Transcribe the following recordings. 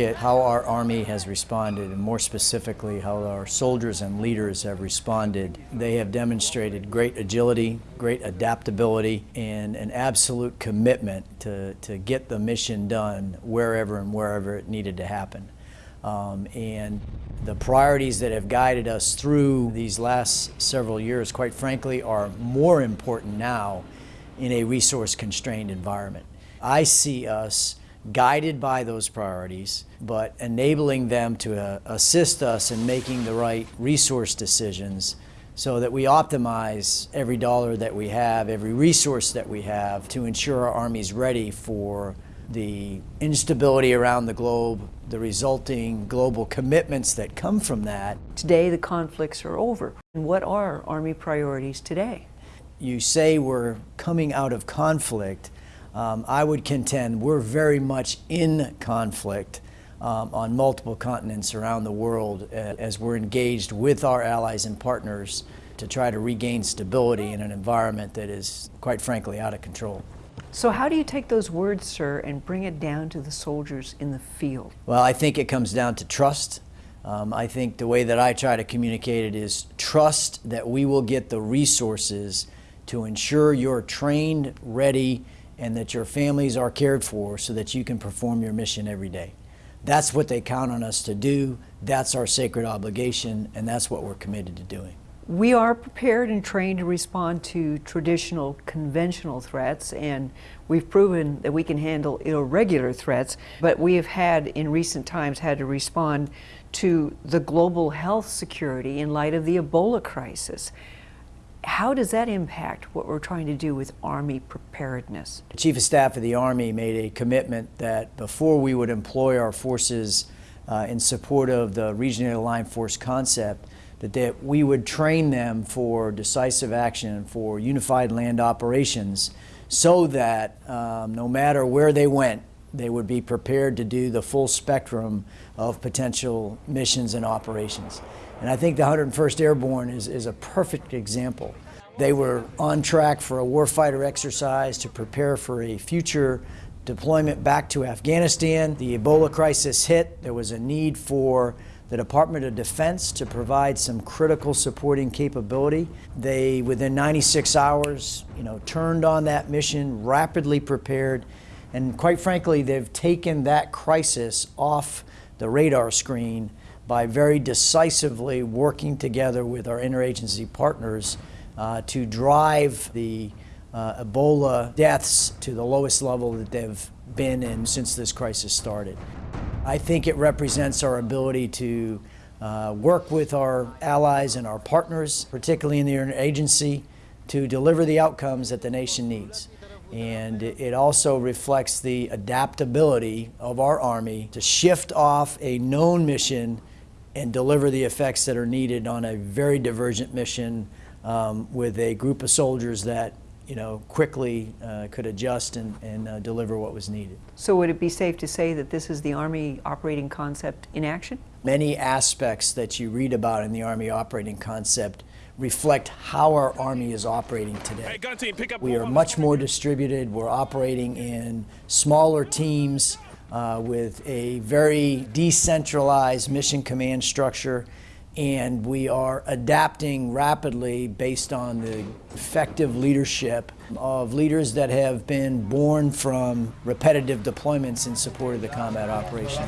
at how our Army has responded, and more specifically how our soldiers and leaders have responded, they have demonstrated great agility, great adaptability, and an absolute commitment to, to get the mission done wherever and wherever it needed to happen. Um, and the priorities that have guided us through these last several years, quite frankly, are more important now in a resource constrained environment. I see us guided by those priorities, but enabling them to uh, assist us in making the right resource decisions so that we optimize every dollar that we have, every resource that we have to ensure our Army's ready for the instability around the globe, the resulting global commitments that come from that. Today the conflicts are over. And what are Army priorities today? You say we're coming out of conflict. Um, I would contend we're very much in conflict um, on multiple continents around the world as we're engaged with our allies and partners to try to regain stability in an environment that is, quite frankly, out of control. So how do you take those words, sir, and bring it down to the soldiers in the field? Well, I think it comes down to trust. Um, I think the way that I try to communicate it is trust that we will get the resources to ensure you're trained, ready, and that your families are cared for so that you can perform your mission every day. That's what they count on us to do. That's our sacred obligation, and that's what we're committed to doing. We are prepared and trained to respond to traditional, conventional threats, and we've proven that we can handle irregular threats, but we have had, in recent times, had to respond to the global health security in light of the Ebola crisis. How does that impact what we're trying to do with Army preparedness? The Chief of Staff of the Army made a commitment that before we would employ our forces uh, in support of the regionally aligned force concept, that, that we would train them for decisive action, for unified land operations, so that um, no matter where they went, they would be prepared to do the full spectrum of potential missions and operations. And I think the 101st Airborne is, is a perfect example. They were on track for a warfighter exercise to prepare for a future deployment back to Afghanistan. The Ebola crisis hit. There was a need for the Department of Defense to provide some critical supporting capability. They, within 96 hours, you know, turned on that mission, rapidly prepared, and quite frankly, they've taken that crisis off the radar screen by very decisively working together with our interagency partners uh, to drive the uh, Ebola deaths to the lowest level that they've been in since this crisis started. I think it represents our ability to uh, work with our allies and our partners, particularly in the interagency, to deliver the outcomes that the nation needs. And it also reflects the adaptability of our Army to shift off a known mission and deliver the effects that are needed on a very divergent mission um, with a group of soldiers that you know, quickly uh, could adjust and, and uh, deliver what was needed. So would it be safe to say that this is the Army operating concept in action? Many aspects that you read about in the Army operating concept reflect how our Army is operating today. Hey, team, we are much more distributed. We're operating in smaller teams uh, with a very decentralized mission command structure and we are adapting rapidly based on the effective leadership of leaders that have been born from repetitive deployments in support of the combat operation.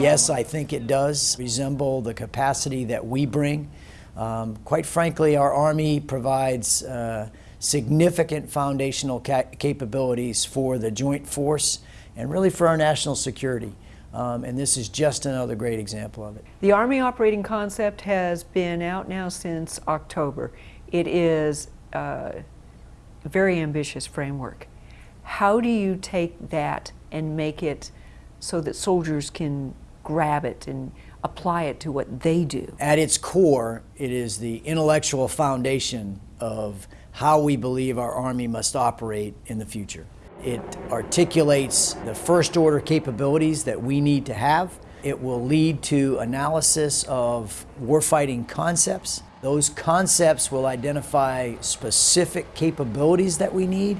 Yes, I think it does resemble the capacity that we bring. Um, quite frankly, our Army provides uh, significant foundational ca capabilities for the joint force and really for our national security. Um, and this is just another great example of it. The Army operating concept has been out now since October. It is a very ambitious framework. How do you take that and make it so that soldiers can grab it and apply it to what they do? At its core, it is the intellectual foundation of how we believe our Army must operate in the future. It articulates the first order capabilities that we need to have. It will lead to analysis of warfighting concepts. Those concepts will identify specific capabilities that we need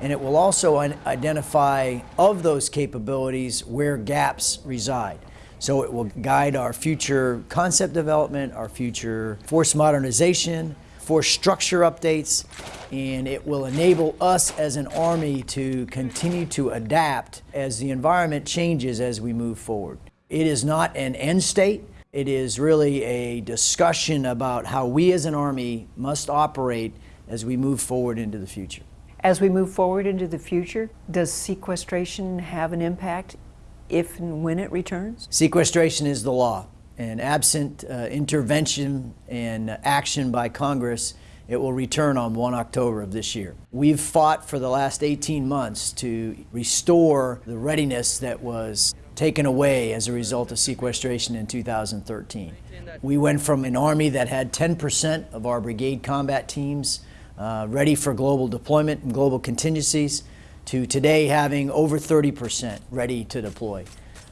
and it will also identify of those capabilities where gaps reside. So it will guide our future concept development, our future force modernization, force structure updates, and it will enable us as an Army to continue to adapt as the environment changes as we move forward. It is not an end state. It is really a discussion about how we as an Army must operate as we move forward into the future. As we move forward into the future, does sequestration have an impact if and when it returns? Sequestration is the law, and absent uh, intervention and action by Congress, it will return on 1 October of this year. We've fought for the last 18 months to restore the readiness that was taken away as a result of sequestration in 2013. We went from an Army that had 10% of our brigade combat teams uh, ready for global deployment and global contingencies to today having over 30% ready to deploy.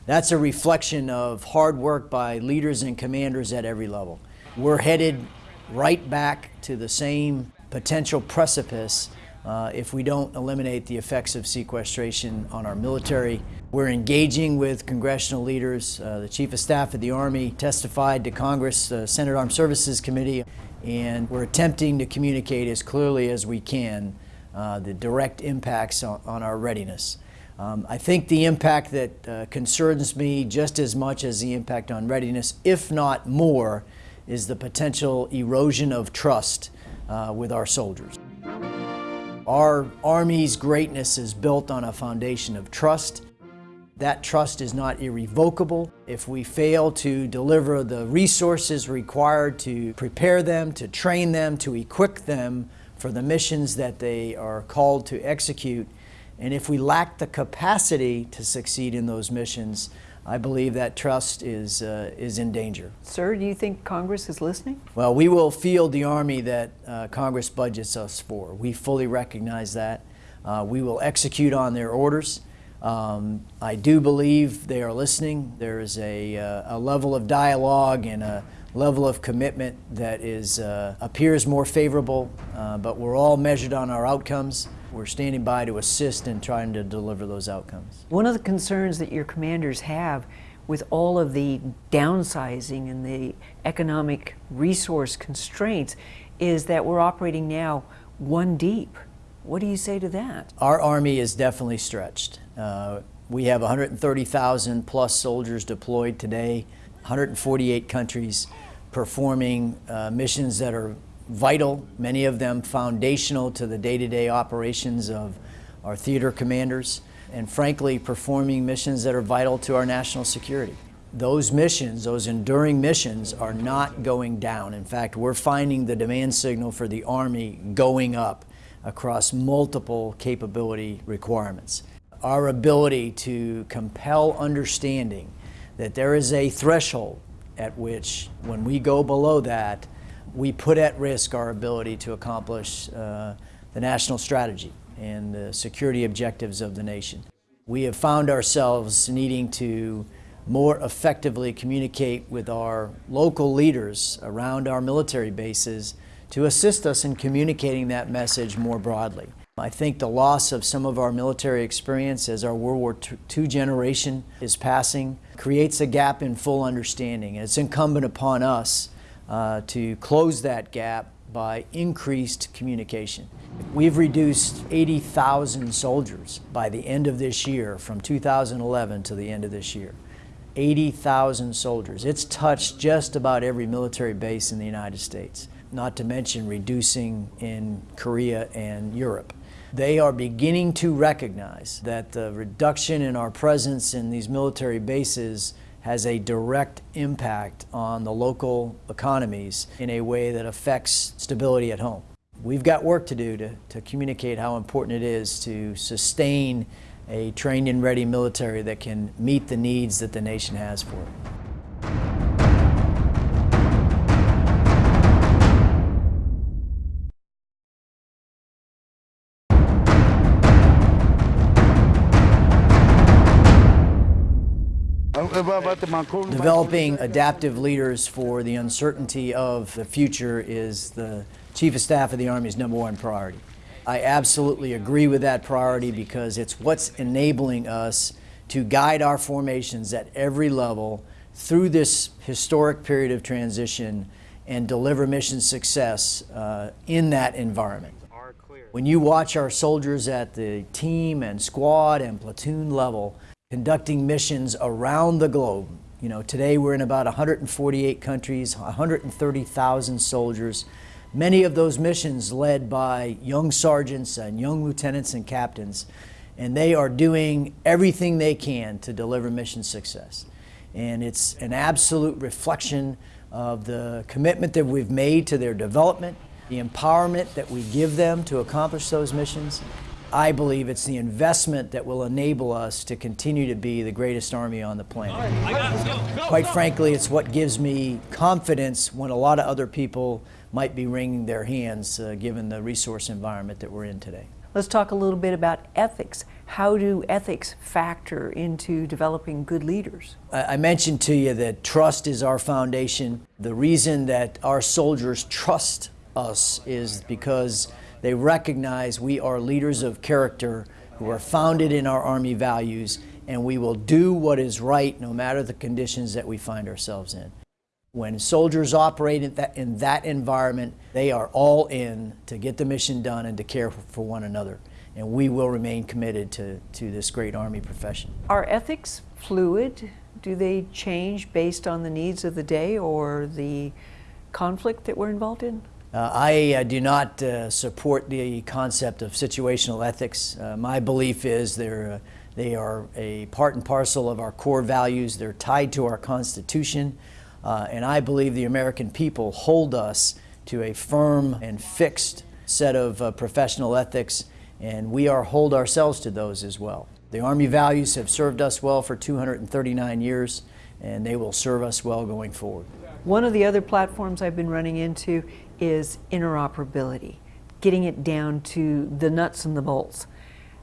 That's a reflection of hard work by leaders and commanders at every level. We're headed right back to the same potential precipice uh, if we don't eliminate the effects of sequestration on our military. We're engaging with congressional leaders. Uh, the Chief of Staff of the Army testified to Congress, uh, Senate Armed Services Committee, and we're attempting to communicate as clearly as we can the direct impacts on, on our readiness. Um, I think the impact that uh, concerns me just as much as the impact on readiness, if not more, is the potential erosion of trust uh, with our soldiers. Our Army's greatness is built on a foundation of trust. That trust is not irrevocable. If we fail to deliver the resources required to prepare them, to train them, to equip them for the missions that they are called to execute, and if we lack the capacity to succeed in those missions, I believe that trust is, uh, is in danger. Sir, do you think Congress is listening? Well, we will field the Army that uh, Congress budgets us for. We fully recognize that. Uh, we will execute on their orders. Um, I do believe they are listening. There is a, uh, a level of dialogue and a level of commitment that is, uh, appears more favorable, uh, but we're all measured on our outcomes. We're standing by to assist in trying to deliver those outcomes. One of the concerns that your commanders have with all of the downsizing and the economic resource constraints is that we're operating now one deep. What do you say to that? Our Army is definitely stretched. Uh, we have 130,000 plus soldiers deployed today, 148 countries performing uh, missions that are vital, many of them foundational to the day-to-day operations of our theater commanders, and frankly, performing missions that are vital to our national security. Those missions, those enduring missions, are not going down. In fact, we're finding the demand signal for the Army going up across multiple capability requirements. Our ability to compel understanding that there is a threshold at which, when we go below that, we put at risk our ability to accomplish uh, the national strategy and the security objectives of the nation. We have found ourselves needing to more effectively communicate with our local leaders around our military bases to assist us in communicating that message more broadly. I think the loss of some of our military experience as our World War II generation is passing creates a gap in full understanding. It's incumbent upon us uh, to close that gap by increased communication. We've reduced 80,000 soldiers by the end of this year, from 2011 to the end of this year. 80,000 soldiers. It's touched just about every military base in the United States, not to mention reducing in Korea and Europe. They are beginning to recognize that the reduction in our presence in these military bases has a direct impact on the local economies in a way that affects stability at home. We've got work to do to, to communicate how important it is to sustain a trained and ready military that can meet the needs that the nation has for it. Developing adaptive leaders for the uncertainty of the future is the Chief of Staff of the Army's number one priority. I absolutely agree with that priority because it's what's enabling us to guide our formations at every level through this historic period of transition and deliver mission success uh, in that environment. When you watch our soldiers at the team and squad and platoon level conducting missions around the globe, you know, today we're in about 148 countries, 130,000 soldiers, many of those missions led by young sergeants and young lieutenants and captains, and they are doing everything they can to deliver mission success. And it's an absolute reflection of the commitment that we've made to their development, the empowerment that we give them to accomplish those missions. I believe it's the investment that will enable us to continue to be the greatest army on the planet. Quite frankly, it's what gives me confidence when a lot of other people might be wringing their hands uh, given the resource environment that we're in today. Let's talk a little bit about ethics. How do ethics factor into developing good leaders? I I mentioned to you that trust is our foundation. The reason that our soldiers trust us is because they recognize we are leaders of character who are founded in our Army values, and we will do what is right no matter the conditions that we find ourselves in. When soldiers operate in that, in that environment, they are all in to get the mission done and to care for one another. And we will remain committed to, to this great Army profession. Are ethics fluid? Do they change based on the needs of the day or the conflict that we're involved in? Uh, I uh, do not uh, support the concept of situational ethics. Uh, my belief is they're, uh, they are a part and parcel of our core values. They're tied to our Constitution. Uh, and I believe the American people hold us to a firm and fixed set of professional ethics, and we are hold ourselves to those as well. The Army values have served us well for 239 years, and they will serve us well going forward. One of the other platforms I've been running into is interoperability, getting it down to the nuts and the bolts.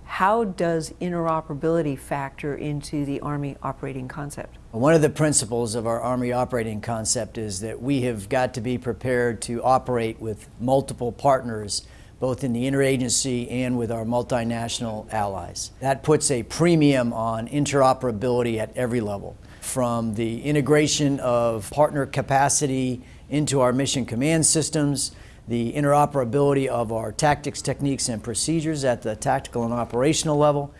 How does interoperability factor into the Army operating concept? One of the principles of our Army operating concept is that we have got to be prepared to operate with multiple partners, both in the interagency and with our multinational allies. That puts a premium on interoperability at every level, from the integration of partner capacity into our mission command systems, the interoperability of our tactics, techniques, and procedures at the tactical and operational level,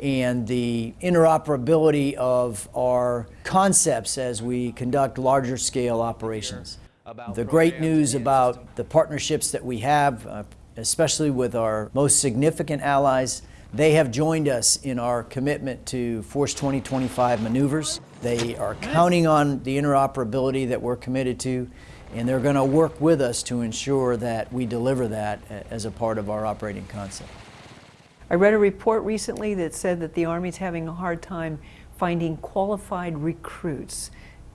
and the interoperability of our concepts as we conduct larger scale operations. The great news about the partnerships that we have, uh, especially with our most significant allies, they have joined us in our commitment to Force 2025 maneuvers. They are counting on the interoperability that we're committed to, and they're going to work with us to ensure that we deliver that as a part of our operating concept. I read a report recently that said that the Army's having a hard time finding qualified recruits.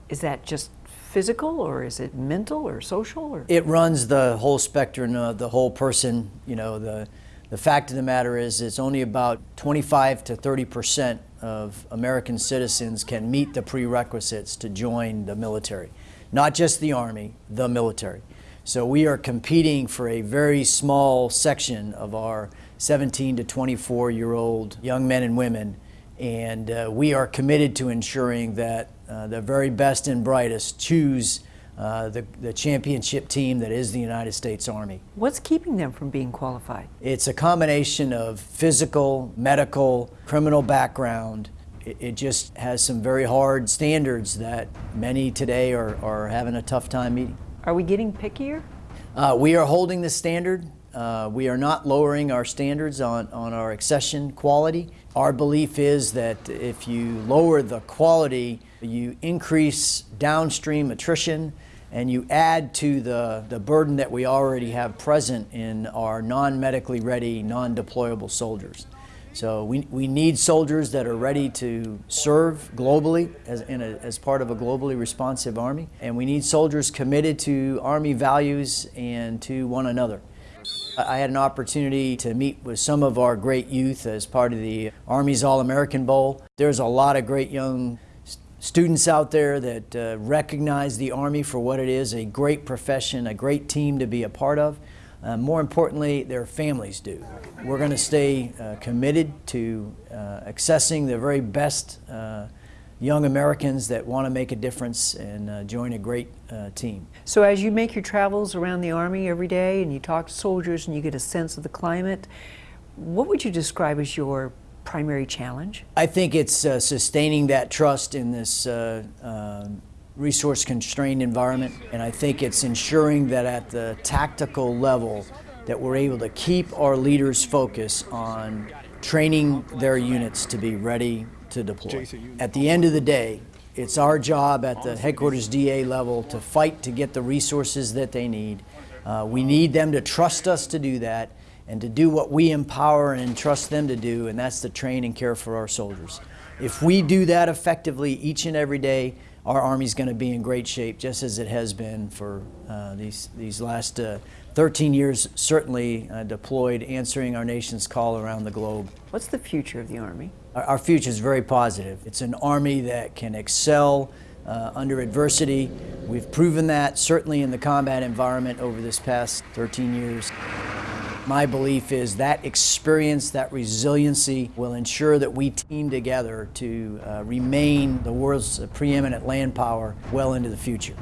Is that just physical or is it mental or social or It runs the whole spectrum of the whole person. You know, the, the fact of the matter is it's only about 25 to 30 percent of American citizens can meet the prerequisites to join the military. Not just the Army, the military. So we are competing for a very small section of our 17 to 24 year old young men and women. And uh, we are committed to ensuring that uh, the very best and brightest choose uh, the, the championship team that is the United States Army. what's keeping them from being qualified? It's a combination of physical, medical, criminal background. It, it just has some very hard standards that many today are, are having a tough time meeting. Are we getting pickier? Uh, we are holding the standard. Uh, we are not lowering our standards on, on our accession quality. Our belief is that if you lower the quality, you increase downstream attrition and you add to the, the burden that we already have present in our non medically ready, non deployable soldiers. So we, we need soldiers that are ready to serve globally as, in a, as part of a globally responsive Army. And we need soldiers committed to Army values and to one another. I had an opportunity to meet with some of our great youth as part of the Army's All American Bowl. There's a lot of great young students out there that uh, recognize the Army for what it is a great profession, a great team to be a part of. Uh, more importantly, their families do. We're going to stay uh, committed to uh, accessing the very best uh, young Americans that want to make a difference and uh, join a great uh, team. So as you make your travels around the Army every day and you talk to soldiers and you get a sense of the climate, what would you describe as your primary challenge? I think it's uh, sustaining that trust in this uh, um resource constrained environment, and I think it's ensuring that at the tactical level that we're able to keep our leaders' focused on training their units to be ready to deploy. At the end of the day, it's our job at the headquarters DA level to fight to get the resources that they need. Uh, we need them to trust us to do that and to do what we empower and entrust them to do, and that's to train and care for our soldiers. If we do that effectively each and every day, our Army's going to be in great shape, just as it has been for uh, these, these last uh, 13 years, certainly uh, deployed, answering our nation's call around the globe. What's the future of the Army? Our, our future is very positive. It's an Army that can excel uh, under adversity. We've proven that, certainly in the combat environment over this past 13 years. My belief is that experience, that resiliency will ensure that we team together to uh, remain the world's preeminent land power well into the future.